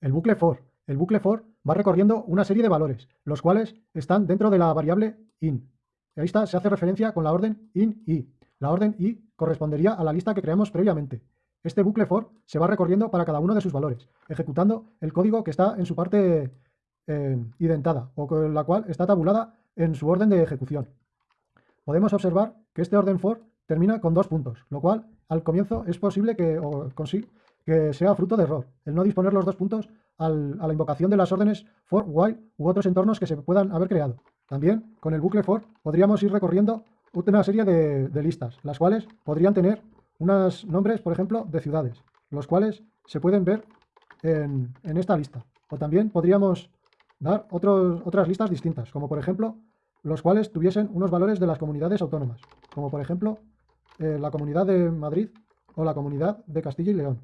El bucle for. El bucle for va recorriendo una serie de valores, los cuales están dentro de la variable in. Ahí está, se hace referencia con la orden in i. La orden i correspondería a la lista que creamos previamente. Este bucle for se va recorriendo para cada uno de sus valores, ejecutando el código que está en su parte eh, identada o con la cual está tabulada en su orden de ejecución. Podemos observar que este orden for termina con dos puntos, lo cual al comienzo es posible que, que sea fruto de error, el no disponer los dos puntos a la invocación de las órdenes for, while u otros entornos que se puedan haber creado. También con el bucle for podríamos ir recorriendo una serie de, listas, las cuales podrían tener unos nombres, por ejemplo, de ciudades, los cuales se pueden ver en, esta lista. O también podríamos dar otras listas distintas, como por ejemplo los cuales tuviesen unos valores de las comunidades autónomas, como por ejemplo eh, la Comunidad de Madrid o la Comunidad de Castilla y León.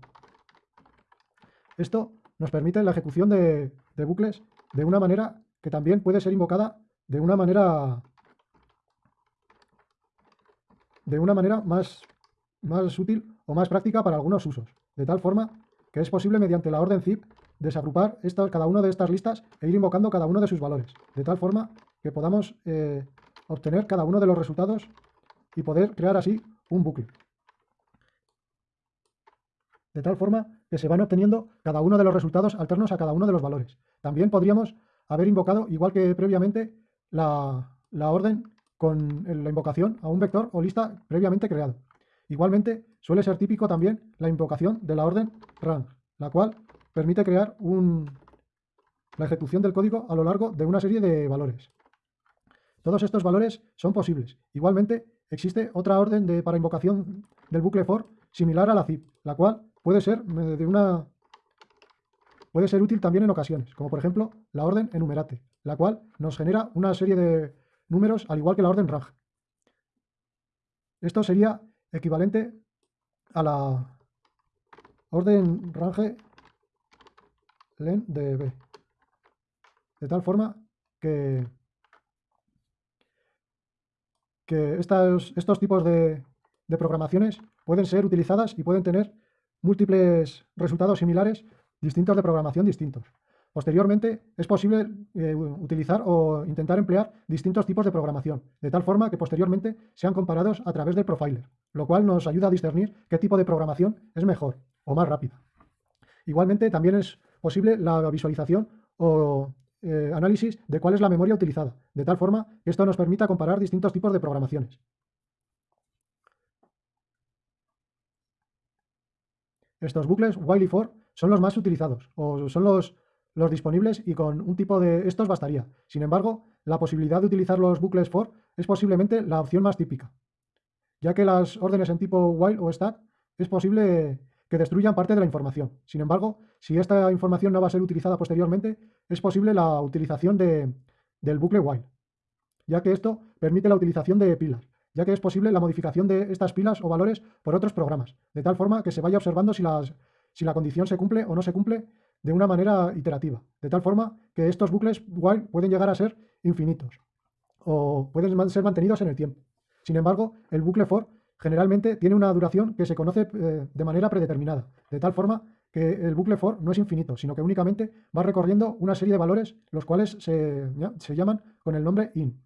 Esto nos permite la ejecución de, bucles de una manera que también puede ser invocada de una manera de una manera más, más útil o más práctica para algunos usos, de tal forma que es posible mediante la orden zip desagrupar cada una de estas listas e ir invocando cada uno de sus valores, de tal forma que podamos eh, obtener cada uno de los resultados y poder crear así un bucle. De tal forma que se van obteniendo cada uno de los resultados alternos a cada uno de los valores. También podríamos haber invocado, igual que previamente, la, la orden con la invocación a un vector o lista previamente creado. Igualmente, suele ser típico también la invocación de la orden run, la cual permite crear un, la ejecución del código a lo largo de una serie de valores. Todos estos valores son posibles. Igualmente, existe otra orden de, para invocación del bucle for similar a la zip, la cual puede ser de una puede ser útil también en ocasiones, como por ejemplo la orden enumerate, la cual nos genera una serie de números al igual que la orden range. Esto sería equivalente a la orden range len de b. De tal forma que, que estos, estos tipos de, de programaciones pueden ser utilizadas y pueden tener múltiples resultados similares distintos de programación distintos. Posteriormente, es posible eh, utilizar o intentar emplear distintos tipos de programación, de tal forma que posteriormente sean comparados a través del profiler, lo cual nos ayuda a discernir qué tipo de programación es mejor o más rápida. Igualmente, también es posible la visualización o eh, análisis de cuál es la memoria utilizada, de tal forma que esto nos permita comparar distintos tipos de programaciones. Estos bucles while y for son los más utilizados o son los, los disponibles y con un tipo de estos bastaría. Sin embargo, la posibilidad de utilizar los bucles for es posiblemente la opción más típica, ya que las órdenes en tipo while o stack es posible que destruyan parte de la información. Sin embargo, si esta información no va a ser utilizada posteriormente, es posible la utilización de, del bucle while, ya que esto permite la utilización de pilas, ya que es posible la modificación de estas pilas o valores por otros programas, de tal forma que se vaya observando si, las, si la condición se cumple o no se cumple de una manera iterativa, de tal forma que estos bucles while pueden llegar a ser infinitos o pueden ser mantenidos en el tiempo. Sin embargo, el bucle for generalmente tiene una duración que se conoce eh, de manera predeterminada, de tal forma que el bucle for no es infinito, sino que únicamente va recorriendo una serie de valores, los cuales se, se llaman con el nombre in.